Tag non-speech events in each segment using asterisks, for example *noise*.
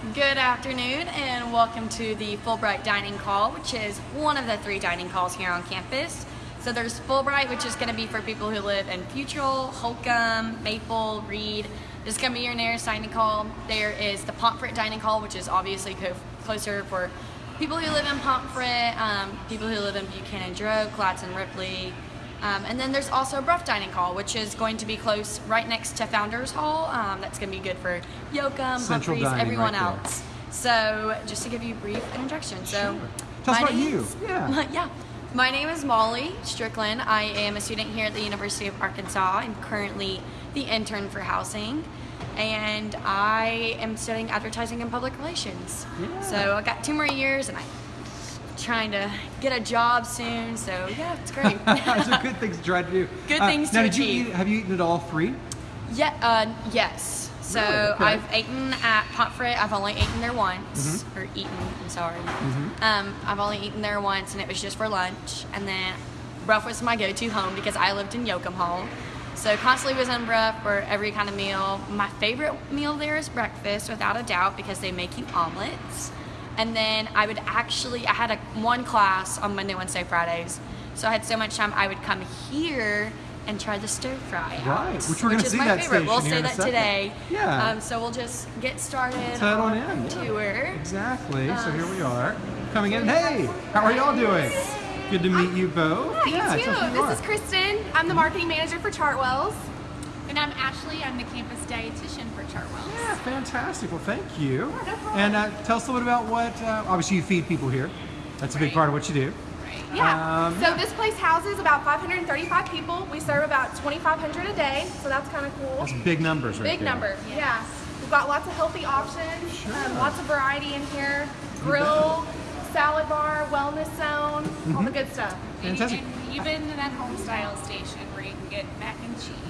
Good afternoon and welcome to the Fulbright Dining Hall, which is one of the three dining calls here on campus. So there's Fulbright, which is going to be for people who live in Futrall, Holcomb, Maple, Reed. This is going to be your nearest dining call. There is the Pomfret Dining Hall, which is obviously co closer for people who live in Pomfret, um, people who live in Buchanan Droke, Gladson Ripley. Um, and then there's also Bruff Dining Hall, which is going to be close right next to Founders Hall. Um, that's going to be good for Yoakum, Central Humphreys, dining everyone right else. So just to give you a brief introduction. So Sure. Tell us about you. Yeah. *laughs* yeah. My name is Molly Strickland. I am a student here at the University of Arkansas. I'm currently the intern for housing. And I am studying advertising and public relations. Yeah. So I got two more years and I'm trying to get a job soon. So yeah, it's great. *laughs* Are good things to try to do. Good Uh, things now, to did you eat, have you eaten at all three? Yeah, uh, yes. So Really? Okay. I've eaten at Pomfret. I've only eaten there once, Mm-hmm. or eaten. I'm sorry. Um, I've only eaten there once, and it was just for lunch. And then Bruff was my go-to home because I lived in Yoakum Hall. So constantly was in Bruff for every kind of meal. My favorite meal there is breakfast, without a doubt, because they make you omelets. And then I would actually, I had a one class on Monday, Wednesday, Fridays. So I had so much time, I would come here and try the stir fry out, Right, which we're gonna is see my that favorite. We'll say that today. Yeah. Um, so we'll just get started head on in. yeah. tour. Exactly. so here we are, coming in. Hey, how are y'all doing? Good to meet you both. Hi, yeah, you too. This is. Kristen. I'm the marketing manager for Chartwells. And I'm Ashley. I'm the campus dietitian for Chartwells. Yeah, fantastic. Well, thank you. no and uh, tell us a little bit about what. Uh, obviously, you feed people here. That's a big part of what you do. Yeah. Um, so this place houses about 535 people. We serve about 2,500 a day, so that's kind of cool. That's big numbers, right Big there. number. Yeah. We've got lots of healthy options. Sure. Um, lots of variety in here. Grill, salad bar, wellness zone, all Mm-hmm. the good stuff. Fantastic. and even that home style station where you can get mac and cheese.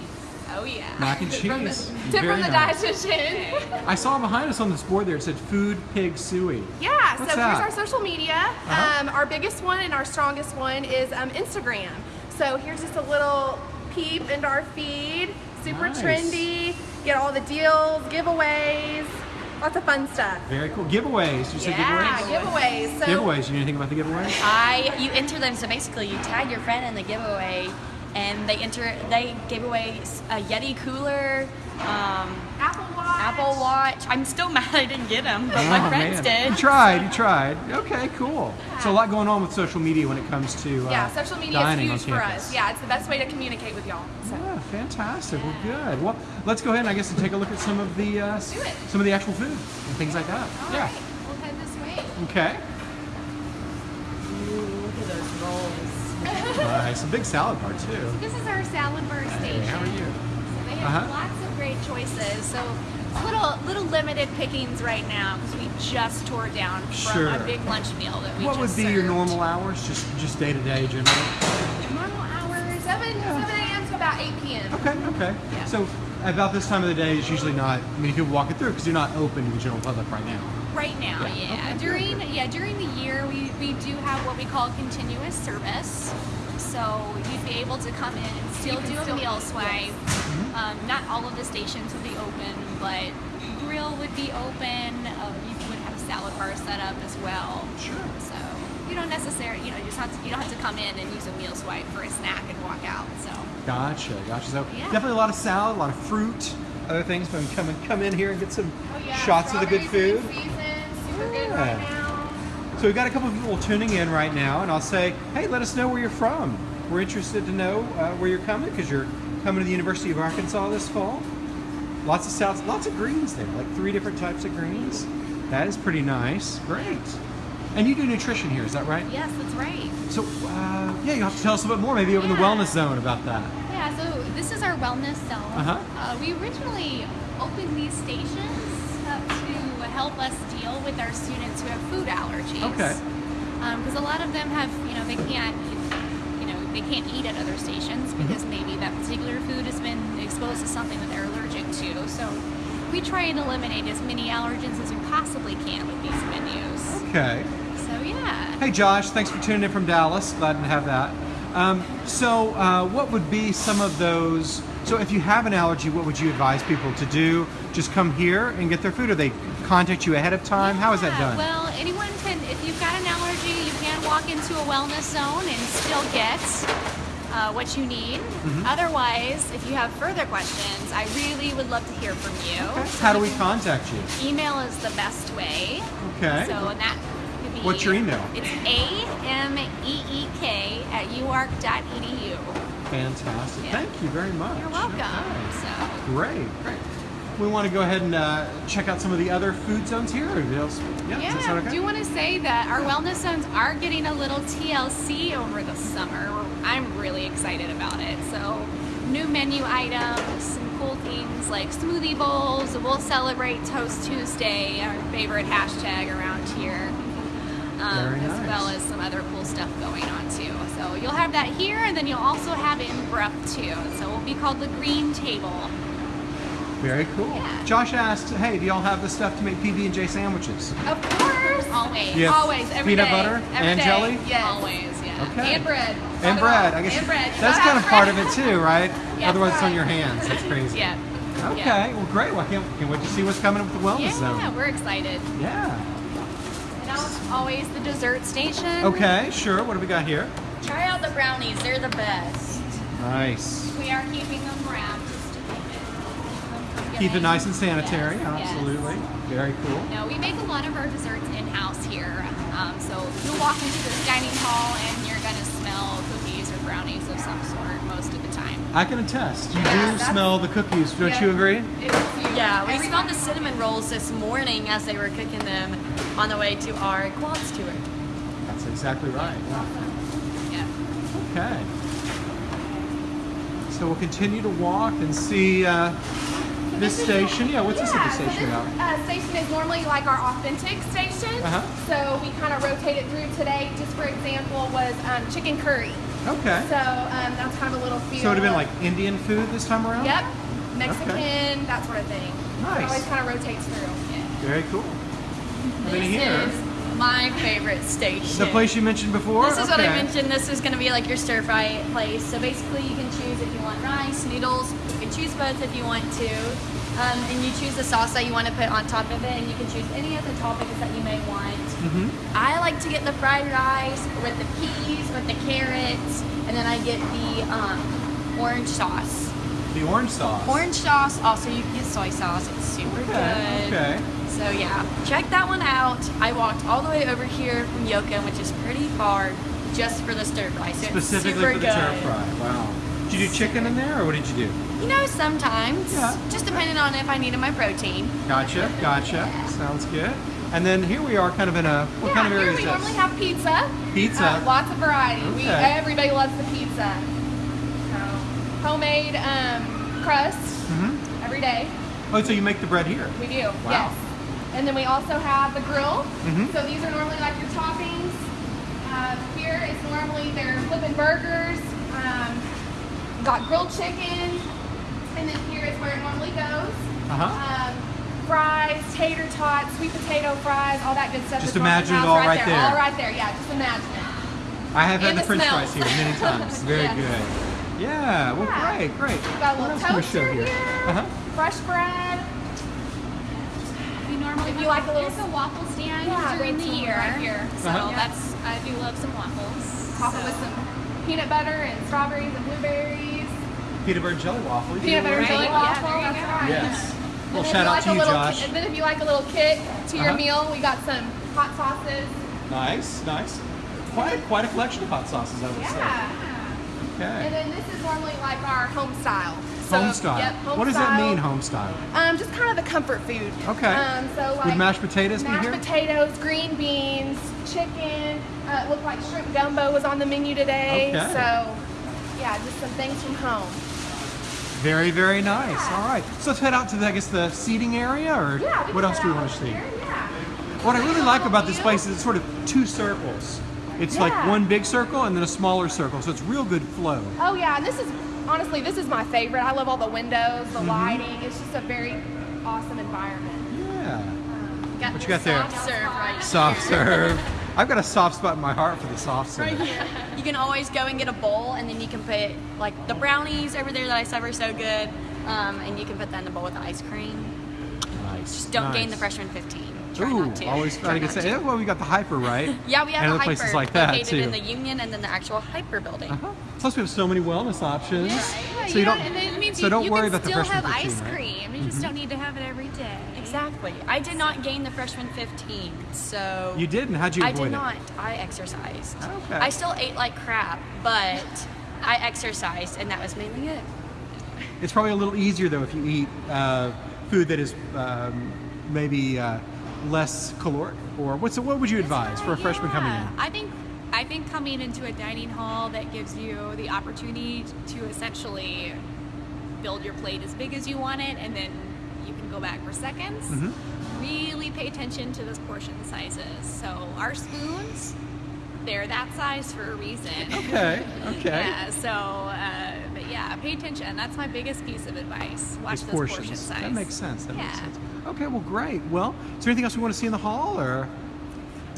Oh yeah. Mac and From the, cheese. tip from the nice. dietitian. I saw behind us on this board there. It said "Food Pig Sooie." Yeah, What's so that? here's our social media. Uh-huh. Um, our biggest one and our strongest one is um, Instagram. So here's just a little peep into our feed. Super Nice. trendy. Get all the deals, giveaways, lots of fun stuff. Very cool. Giveaways. You said Yeah, giveaways. giveaways. So Giveaways. You know anything about the giveaways? I you enter them so basically you tag your friend in the giveaway, and they enter they gave away a Yeti cooler, um, Apple Watch. Apple Watch. I'm still *laughs* mad I didn't get them, but my Oh, friends man. You tried. You tried. Okay, cool. So a lot going on with social media when it comes to uh, Yeah, social media is huge for us. Yeah, it's the best way to communicate with y'all. So. Yeah, fantastic. Well, good. Well, let's go ahead and I guess and take a look at some of the uh, some of the actual food and things like that. All yeah. right, We'll head this way. Okay. look at those rolls. Nice. A big salad bar too. So This is our salad bar station. Hey, how are you? So they have Uh-huh. lots of great choices. So little little limited pickings right now because we just tore down from Sure. a big lunch meal that we What would be your normal hours? Just just day to day generally. normal hours? 7, 7 a.m. to about 8 p.m. Okay. Okay. Yeah. So about this time of the day is usually not many people walking through because you're not open to the general public right now. Right now, Yeah. yeah. Okay, during yeah during the year, we, we do have what we call continuous service. So you'd be able to come in and still do a still- meal swipe. Mm-hmm. Um, not all of the stations would be open, but grill would be open. Um, you would have a salad bar set up as well. Sure. So you don't necessarily you know you just have to, you don't have to come in and use a meal swipe for a snack and walk out. So Gotcha, gotcha. So Yeah. definitely a lot of salad, a lot of fruit, other things. But come and come in here and get some Oh, yeah. shots of the good food. Season, super good right now. So we've got a couple of people tuning in right now, and I'll say, hey, let us know where you're from. We're interested to know uh, where you're coming because you're coming to the University of Arkansas this fall. Lots of south, lots of greens there, like three different types of greens. That is pretty nice. Great. And you do nutrition here, is that right? yes, that's right. So uh, yeah, you have to tell us a bit more, maybe over in the wellness zone about that. Yeah, so this is our wellness zone. Uh-huh. Uh, we originally opened these stations help us deal with our students who have food allergies. Okay. Because a lot of them have, you know, they can't, you know, they can't eat at other stations Mm-hmm. because maybe that particular food has been exposed to something that they're allergic to. So we try and eliminate as many allergens as we possibly can with these menus. Okay. So yeah. Hey Josh, thanks for tuning in from Dallas. Glad to have that. Um, so, uh, what would be some of those? So, if you have an allergy, what would you advise people to do? Just come here and get their food, or they contact you ahead of time? How is that done? Well, anyone can, if you've got an allergy, you can walk into a wellness zone and still get uh, what you need. Mm-hmm. Otherwise, if you have further questions, I really would love to hear from you. So How do we contact you? Email is the best way. Okay. So and that could be. What's your email? It's a m e e k at uark.edu. Fantastic. Yeah. Thank you very much. You're welcome. Okay. So. Great, great. We want to go ahead and uh, check out some of the other food zones here. Yeah, does that sound Yeah, okay? I do want to say that our wellness zones are getting a little TLC over the summer. I'm really excited about it. So, new menu items, some cool things like smoothie bowls. We'll celebrate Toast Tuesday, our favorite hashtag around here, um, Very nice. Well as some other cool stuff going on too. So, you'll have that here, and then you'll also have it in Bruff too. So, it will be called the Green Table. Very cool. Yeah. Josh asked, "Hey, do y'all have the stuff to make PB and J sandwiches?" Of course. Always. Yeah. Always, every Peanut day, butter every and day. jelly? Yes. Always, yeah. Okay. And bread. And Not bread. I guess and bread. That's kind of part of it too, right? *laughs* Yeah. Otherwise, it's on your hands. That's crazy. *laughs* Yeah. Okay. Yeah. Well, great. Well, I can't, can't wait to see what's coming up with the wellness Yeah, zone. we're excited. Yeah. Always the dessert station. Okay. Sure. What do we got here? Try out the brownies. They're the best. Nice. We are keeping them wrapped just to keep it. Keep it nice and sanitary. Yes, yes. Absolutely. Very cool. No, we make a lot of our desserts in-house here. Um, so you'll walk into this dining hall and you're gonna smell cookies or brownies of some sort most of the time. I can attest. You Yeah, do smell the cookies. Don't Yeah. you agree? Yeah, we smelled the cinnamon rolls this morning as they were cooking them on the way to our quads tour. That's exactly right. Yeah. Yeah. Okay. So we'll continue to walk and see uh, this is- station. Yeah, what's this at the so station this, about? Uh, station is normally like our authentic station. Uh-huh. So we kind of rotate it through today. Just for example, was um, chicken curry. Okay. So um, that's kind of a little feel. So it would have been like Indian food this time around? Yep. Mexican, that sort of thing. Nice. It always kind of rotates through. Very cool. This here, is my favorite station. the place you mentioned before? This is what I mentioned. This is going to be like your stir fry place. So basically, you can choose if you want rice, noodles. You can choose both if you want to. Um, and you choose the sauce that you want to put on top of it, and you can choose any of the toppings that you may want. Mhm. I like to get the fried rice with the peas, with the carrots, and then I get the um, orange sauce. The orange sauce. Orange sauce, also you can get soy sauce. It's super Okay, good. okay. So yeah, check that one out. I walked all the way over here from Yoka, which is pretty far, just for the stir fry. So it's Specifically super for the good. stir fry. Wow. Did you do chicken in there, or what did you do? You know, sometimes, Yeah. just depending on if I needed my protein. Gotcha, gotcha. Sounds good. And then here we are, kind of in a what yeah, kind of here area we is normally have pizza. Pizza. Uh, lots of variety. We everybody loves the pizza. Homemade um, crust Mhm. every day. Oh, so you make the bread here? We do. Wow. Yes. And then we also have the grill. Mhm. So these are normally like your toppings. Uh, here is normally their flipping burgers. Um, got grilled chicken. And then here is where it normally goes. Uh-huh. Um, fries, tater tots, sweet potato fries, all that good stuff. Just imagine it all right there. All right there. Yeah, just imagine it. I have had the the French fries here many *laughs* times. Very Yes. good. Yeah. Well, Yeah. great, great. We've got a What little else can we toaster show here. Uh-huh. Fresh bread. We normally If you like a little- there's a waffle stand Yeah, during the year. right here. So Uh-huh. that's I do love some waffles. Top it So- with some peanut butter and strawberries and blueberries. Peanut butter jelly waffle. Peanut butter that? jelly Right, yeah, waffle. there you that's go. right. Yes. And Well, shout out like to you, little, Josh. And then if you like a little kick to your Uh-huh. meal, we got some hot sauces. Nice, nice. Quite a, quite a collection of hot sauces, I would Yeah. say. And then this is normally like our home style. So, home style. Yep, home what does that mean, home style? Um, just kind of the comfort food. Okay. Um, so like Would mashed potatoes be mashed here? potatoes, green beans, chicken. Uh, it looked like shrimp gumbo was on the menu today. Okay. So yeah, just some things from home. Very, very nice. All right. So let's head out to, the, I guess, the seating area, or Yeah. what else do we want to see? here, Yeah. What I really like about this place is it's sort of two circles. It's like one big circle and then a smaller circle, so it's real good flow. Oh yeah, and this is honestly this is my favorite. I love all the windows, the lighting. It's just a very awesome environment. Yeah. Got What you got there? Soft serve right Soft *laughs* serve. I've got a soft spot in my heart for the soft serve. You can always go and get a bowl, and then you can put like the brownies over there that I serve are so good, um, and you can put that in the bowl with the ice cream. Nice. Just don't gain the Nice. freshman 15. Try Ooh, not to. always Try trying to not say, well, we got the hyper, right? *laughs* Yeah, we have and a other hyper places like that located too. in the Union and then the actual hyper building. Uh-huh. Plus, we have so many wellness options. Yeah, so you don't. and it means so you, don't you worry about the freshman still freshman have 15, ice right? cream. You just don't need to have it every day. Exactly. I did not gain the freshman 15, so You didn't? How'd you I did it? not. I exercised. Okay. I still ate like crap, but I exercised, and that was mainly it. It's probably a little easier though if you eat uh, food that is um, maybe uh, less caloric. Or what's what would you advise for a freshman coming in? I think I think coming into a dining hall that gives you the opportunity to essentially build your plate as big as you want it, and then you can go back for seconds. Mhm. Really pay attention to those portion sizes. So our spoons, they're that size for a reason. Okay. *laughs* Okay. Yeah. So, uh, yeah, pay attention. That's my biggest piece of advice. Watch These those portion size. That makes sense. That makes sense. Okay. Well, great. Well, is there anything else we want to see in the hall, or?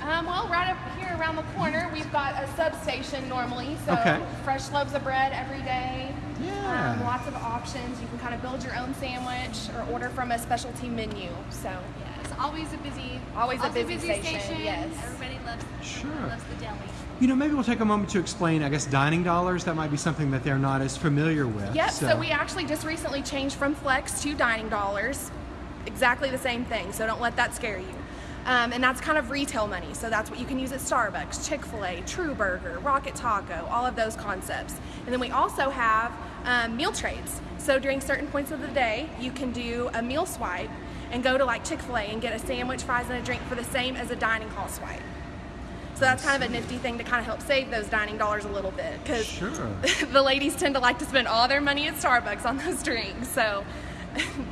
Um, well, right up here around the corner, we've got a substation normally. So Okay. fresh loaves of bread every day. Yeah. Um, lots of options. You can kind of build your own sandwich or order from a specialty menu. So Yeah, it's always a busy, Always a also busy station, yes. Everybody loves, Sure. loves the deli. You know, maybe we'll take a moment to explain. I guess dining dollars. That might be something that they're not as familiar with. Yep, so. we actually just recently changed from Flex to dining dollars. Exactly the same thing, so don't let that scare you. Um, and that's kind of retail money, so that's what you can use at Starbucks, Chick fil A, True Burger, Rocket Taco, all of those concepts. And then we also have um, meal trades. So during certain points of the day, you can do a meal swipe and go to like Chick fil A and get a sandwich, fries, and a drink for the same as a dining hall swipe. So that's kind of a nifty thing to kind of help save those dining dollars a little bit because Sure. *laughs* the ladies tend to like to spend all their money at Starbucks on those drinks. So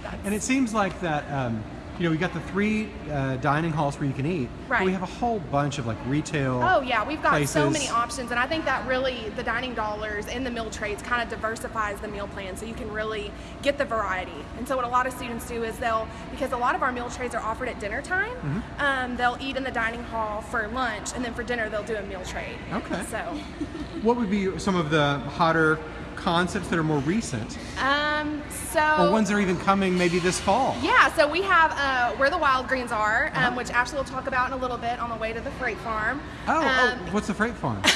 that's, And it seems like that. Um, you know, we got the three uh, dining halls where you can eat. But we have a whole bunch of like retail. oh yeah, we've got so many options, and I think that really the dining dollars and the meal trades kind of diversifies the meal plan, so you can really get the variety. And so what a lot of students do is they'll because a lot of our meal trades are offered at dinner time, Mm-hmm. um, they'll eat in the dining hall for lunch, and then for dinner they'll do a meal trade. Okay. So. What would be some of the hotter concepts that are more recent, Um, so or ones that are even coming maybe this fall? Yeah, so we have uh, where the wild greens are, um, Uh-huh. which actually we'll talk about in a little bit on the way to the freight farm. Oh, Um, oh, what's the freight farm? *laughs*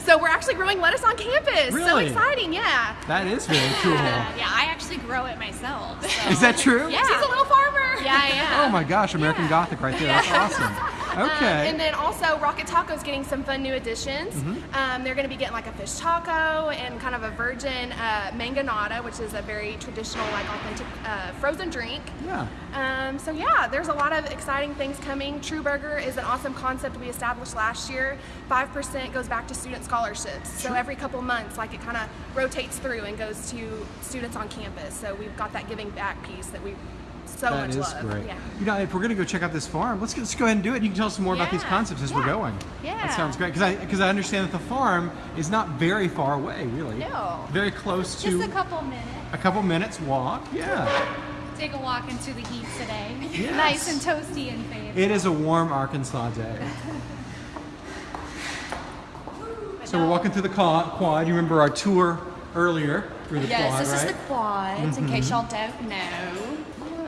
So we're actually growing lettuce on campus. Really? So exciting, yeah. that is very cool. Yeah, I actually grow it myself. So. Is that true? Yeah. She's a little farmer. Yeah, yeah. Oh my gosh, American Yeah. Gothic right there. That's *laughs* awesome. Um, and then also Rocket Taco's getting some fun new additions. Mm-hmm. Um, they're going to be getting like a fish taco and kind of a virgin uh, mangonada, which is a very traditional, like authentic uh, frozen drink. yeah. Um, so yeah, there's a lot of exciting things coming. True Burger is an awesome concept we established last year. Five percent goes back to student scholarships. So every couple months, like it kind of rotates through and goes to students on campus. So we've got that giving back piece that we so That much is love. great. Yeah. You know, if we're going to go check out this farm, let's, let's go ahead and do it. You can tell us more about these concepts as we're going. Yeah. That sounds great because I because I understand that the farm is not very far away, really. No. Very close to Just a couple minutes. a couple minutes walk. Yeah. Take a walk into the heat today. Yes. Nice and toasty and fancy. It is a warm Arkansas day. *laughs* So we're walking through the quad. quad. You remember our tour earlier through the Yes, quad, this right? is the quads, in mm-hmm. case y'all don't know.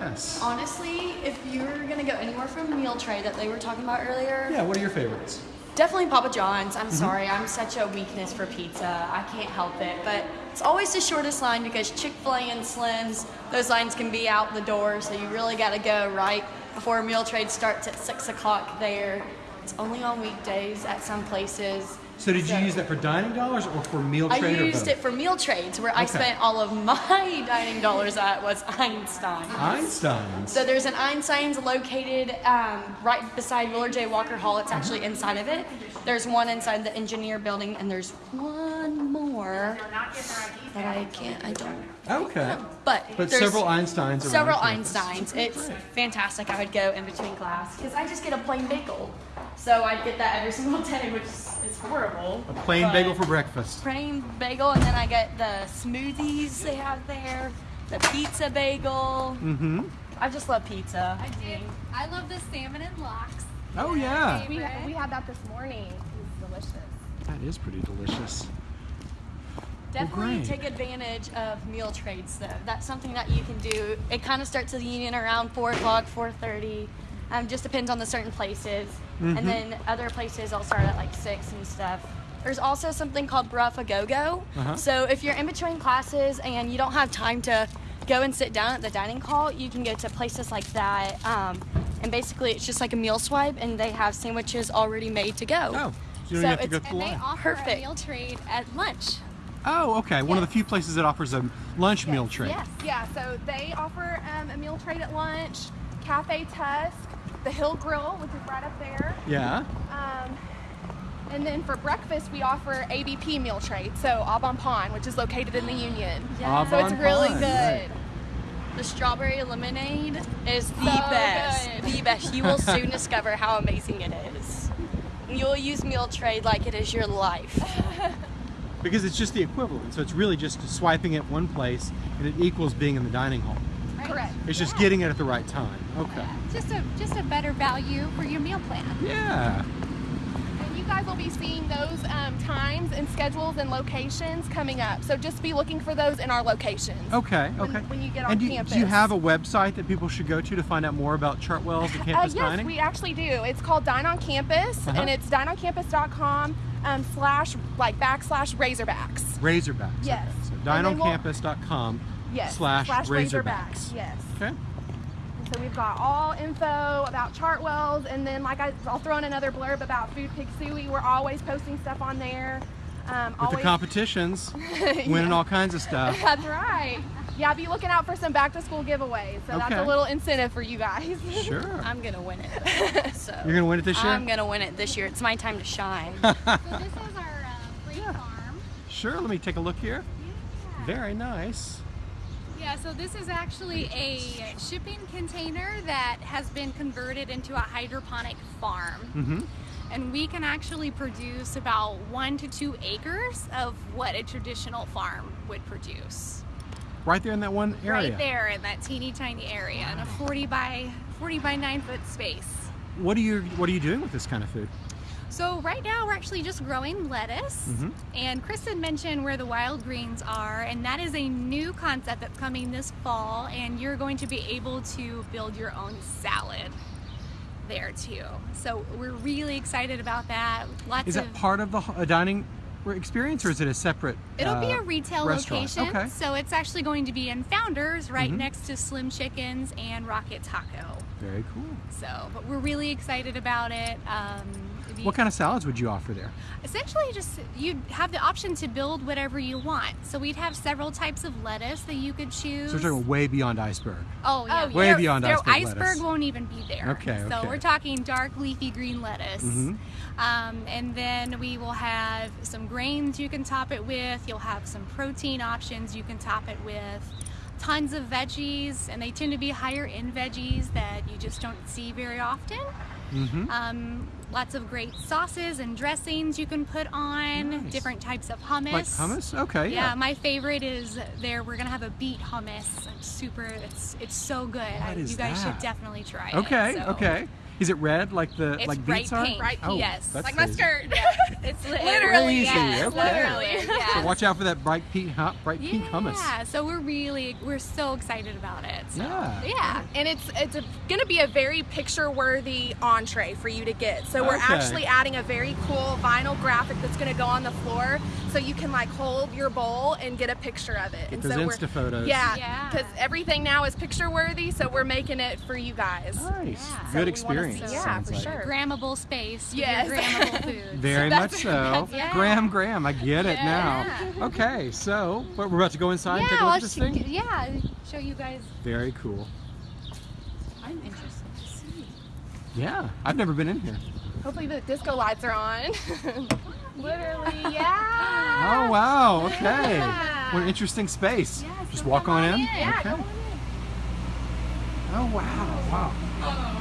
Yes. Honestly, if you're gonna go anywhere from meal tray that they were talking about earlier, Yeah. What are your favorites? definitely Papa John's. I'm mm-hmm. sorry, I'm such a weakness for pizza. I can't help it. But it's always the shortest line because Chick fil A and Slim's, those lines can be out the door. So you really gotta go right before meal trade starts at 6 o'clock there. It's only on weekdays at some places. So did you use that for dining dollars or for meal I trade? or used it for meal trades where I spent all of my *laughs* dining dollars at was Einstein. Einstein's. So there's an Einstein's located um, right beside Willard J. Walker Hall. It's actually inside of it. There's one inside the engineer building, and there's one more that I can't. I don't. okay. But But several Einsteins. several. Einsteins. It's Great. fantastic. I would go in between class because I just get a plain bagel. So I'd get that every *laughs* single day, which is, is horrible. A plain bagel for breakfast. plain bagel, and then I get the smoothies they have there, the pizza bagel. Mm-hmm. I just love pizza. I do. I love the salmon and lox. Oh yeah. We, we had that this morning. It was delicious. That is pretty delicious. Definitely great. take advantage of meal trades though. That's something that you can do. It kind of starts at the union around four o'clock, four thirty. Um, just depends on the certain places. Mm-hmm. And then other places I'll start at like six and stuff. There's also something called Bruff a Go Go. Uh-huh. So if you're in between classes and you don't have time to go and sit down at the dining hall, you can go to places like that. Um, and basically, it's just like a meal swipe, and they have sandwiches already made to go. Oh, so you So have to go it's- through And the they line. offer Perfect. a meal trade at lunch. Oh, okay. One of the few places that offers a lunch meal trade. Yes. Yeah, so they offer um, a meal trade at lunch, Cafe Tusk, the Hill Grill, which is right up there. Yeah. Um, and then for breakfast, we offer ABP meal trade, so Au Bon Pain, which is located in the Union. Au So it's really Pain, good. right. The strawberry lemonade is the So best. good. The best. You will soon *laughs* discover how amazing it is. You'll use meal trade like it is your life. Because it's just the equivalent. So it's really just swiping at one place and it equals being in the dining hall. Correct. It's just getting it at the right time. Okay. Just a just a better value for your meal plan. Yeah. And you guys will be seeing those um, times and schedules and locations coming up. So just be looking for those in our locations. Okay. When- Okay. when you get on and do, do you have a website that people should go to to find out more about Chartwells and campus Uh, campus yes, dining? we actually do. It's called Dine on Campus, Uh-huh. and it's dineoncampus.com um, slash like backslash Razorbacks. Razorbacks. Yes. Okay. So then we'll- dineoncampus.com Yes. slash, Razorbacks. Razorbacks. Yes. Okay. So we've got all info about Chartwells, and then like I, I'll throw in another blurb about Food Pig Sooie. We're always posting stuff on there. Um, With always, the competitions, *laughs* winning all kinds of stuff. *laughs* That's right. Yeah, be looking out for some back to school giveaways. So that's a little incentive for you guys. Sure. *laughs* I'm gonna win it. So You're gonna win it this year. I'm gonna win it this year. It's my time to shine. So this is our uh, freight farm. Sure. Let me take a look here. Yeah. Very nice. Yeah, so this is actually a shipping container that has been converted into a hydroponic farm. Mm-hmm. And we can actually produce about one to two acres of what a traditional farm would produce. Right there in that one area. Right there in that teeny tiny area in a 40 by 40 by 9 foot space. What are you What are you doing with this kind of food? So right now we're actually just growing lettuce, Mhm. and Kristen mentioned where the wild greens are, and that is a new concept that's coming this fall, and you're going to be able to build your own salad there too. So we're really excited about that. Lots Is of that part of the uh, dining experience, or is it a separate? It'll be uh, a retail restaurant? location, Okay. so it's actually going to be in Founders, right Mhm. next to Slim Chickens and Rocket Taco. Very cool. So, but we're really excited about it. Um, What kind of salads would you offer there? essentially just you'd have the option to build whatever you want so we'd have several types of lettuce that you could choose So we're talking way beyond iceberg. oh yeah Oh, Way There- beyond iceberg iceberg lettuce. won't even be there Okay, so okay. we're talking dark leafy green lettuce mm -hmm. um, and then we will have some grains you can top it with you'll have some protein options you can top it with tons of veggies and they tend to be higher in veggies that you just don't see very often Mm-hmm. um, lots of great sauces and dressings you can put on. Nice. Different types of hummus. Like hummus? Okay. Yeah, Yeah. my favorite is there. We're gonna have a beet hummus. It's super. It's it's so good. I, What is you guys that? should definitely try it. Okay. So- Okay. Is it red like the It's like bright beets are? pink. Oh. Yes. that's like my crazy. skirt. *laughs* It's li- Literally, yes, yes, okay. literally. So watch out for that bright pink, hot, bright pink hummus. Yeah, so we're really we're so excited about it. So, Yeah. yeah. And it's it's going to be a very picture worthy entree for you to get. So we're Okay. actually adding a very cool vinyl graphic that's going to go on the floor, so you can like hold your bowl and get a picture of it. Get and those so Insta we're, photos. Yeah, Yeah. because everything now is picture worthy, so we're making it for you guys. Nice. Yeah. Good So experience. see- yeah, for like. sure. Grammable space. Yes. Grammable *laughs* food. Very So much so. that's- *laughs* yeah. Graham, Graham, I get it Yeah. now. Okay, so but we're about to go inside and yeah, take a look I'll at this thing. yeah, show you guys. Very cool. I'm interested to see. Yeah, I've never been in here. Hopefully the disco lights are on. *laughs* Literally, *laughs* yeah. Oh wow. Okay. Yeah. What an interesting space. Yeah, Just walk on on in. in. Yeah, okay. come on Oh wow. Wow.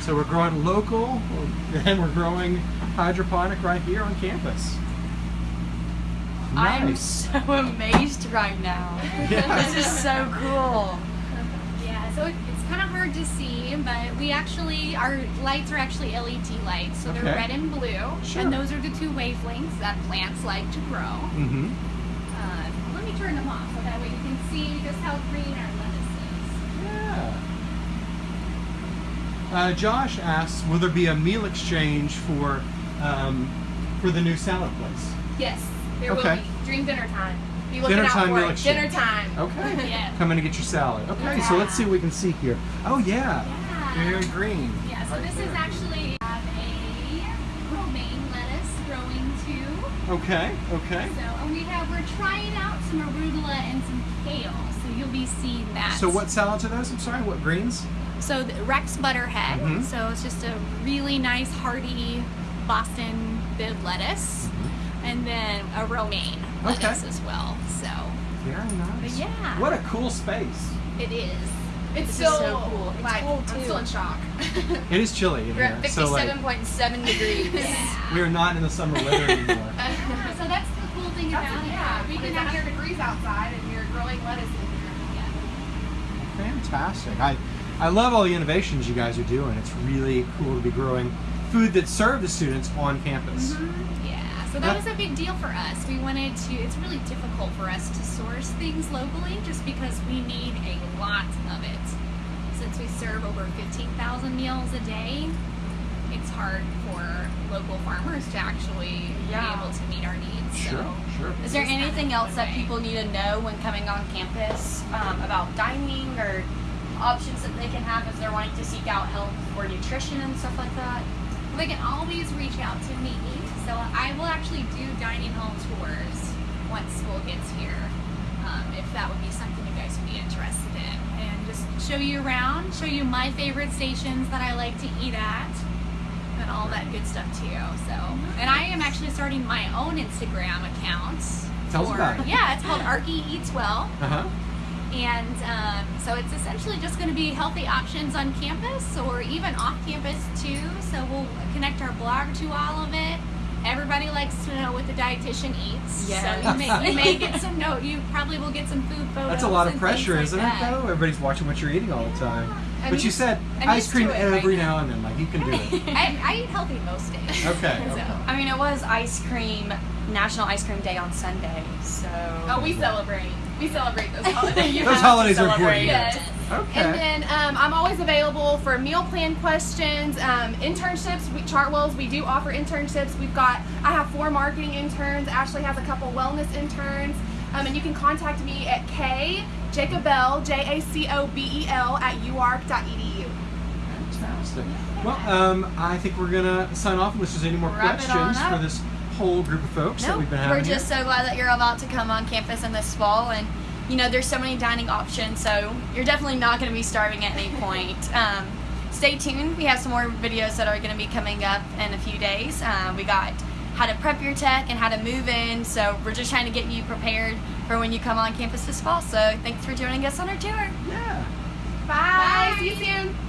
So we're growing local, *laughs* and we're growing hydroponic right here on campus. I'm so *laughs* amazed right now. Yeah. This is so cool. Yeah, so it's kind of hard to see, but we actually our lights are actually LED lights, so they're red and blue, Sure. and those are the two wavelengths that plants like to grow. Mm-hmm. Uh, let me turn them off so that way you can see just how green our lettuce is. Yeah. Uh, Josh asks, will there be a meal exchange for um, for the new salad place? Yes, there Okay. will be during dinner time. Be looking Dinner out time for it. Dinner time. Okay. *laughs* Yeah. Come in and get your salad. Okay, so let's see what we can see here. Oh yeah, Yeah. very green. Yeah, so Right this there. is actually have a romaine lettuce growing too. Okay, okay. So and we have we're trying out some arugula and some kale. So you'll be seeing that. So what salads are those? I'm sorry, what greens? So the Rex Butterhead. Mhm. So it's just a really nice hearty Boston bibb lettuce, and then a romaine Okay. lettuce as well. So Very nice. But yeah. What a cool space. it is. It's This is still so cool. It's like cold, I'm still in shock. *laughs* It is chilly in We're here. at So like, 57.7 degrees. Yeah. *laughs* we are not in the summer weather *laughs* anymore. So that's the cool thing That's about it, it. yeah, We can it's 100 degrees outside and you're growing lettuce in here. Yeah. Fantastic. I, I love all the innovations you guys are doing. It's really cool to be growing food that serve the students on campus. Mm-hmm. Yeah, so That- that was a big deal for us. We wanted to, it's really difficult for us to source things locally just because we need a lot of it. Since we serve over 15,000 meals a day, it's hard for local farmers to actually Yeah. be able to meet our needs. Sure, So sure. Is there Just anything else that people need to know when coming on campus um, about dining or options that they can have if they're wanting to seek out help for nutrition and stuff like that? they can always reach out to me. So I will actually do dining hall tours once school gets here, um, if that would be something you guys would be interested in, and just show you around, show you my favorite stations that I like to eat at, and all that good stuff too. So, and I am actually starting my own Instagram account. Tell us for- about it. Yeah, it's called Arky Eats Well. Uh huh. And um, so it's essentially just going to be healthy options on campus or even off campus too. So we'll connect our blog to all of it. Everybody likes to know what the dietitian eats. Yes. So you may, you may get *laughs* some note. You probably will get some food photos. That's a lot of pressure, things isn't like it? Though everybody's watching what you're eating all the time. I'm but you said I'm ice cream to it right every now. now and then, like you can do it. *laughs* I, I eat healthy most days. Okay, *laughs* So, okay. I mean, it was ice cream, National Ice Cream Day on Sunday, so. Oh, we celebrate. We celebrate those holidays. Those holidays are important. Yes. Okay. And then um, I'm always available for meal plan questions, um, internships. We, Chartwells, we do offer internships. We've got, I have four marketing interns. Ashley has a couple wellness interns. Um, and you can contact me at K Jacobell, J A C O B E L, at uark.edu. Fantastic. Well, um, I think we're gonna sign off unless there's any more Wrap questions for this whole group of folks that we've been having We're here. just so glad that you're about to come on campus in this fall, and you know there's so many dining options, so you're definitely not going to be starving at any point. Um, stay tuned. We have some more videos that are going to be coming up in a few days. Um, we got how to prep your tech and how to move in, so we're just trying to get you prepared for when you come on campus this fall. So thanks for joining us on our tour. yeah. Bye. Bye. See you soon.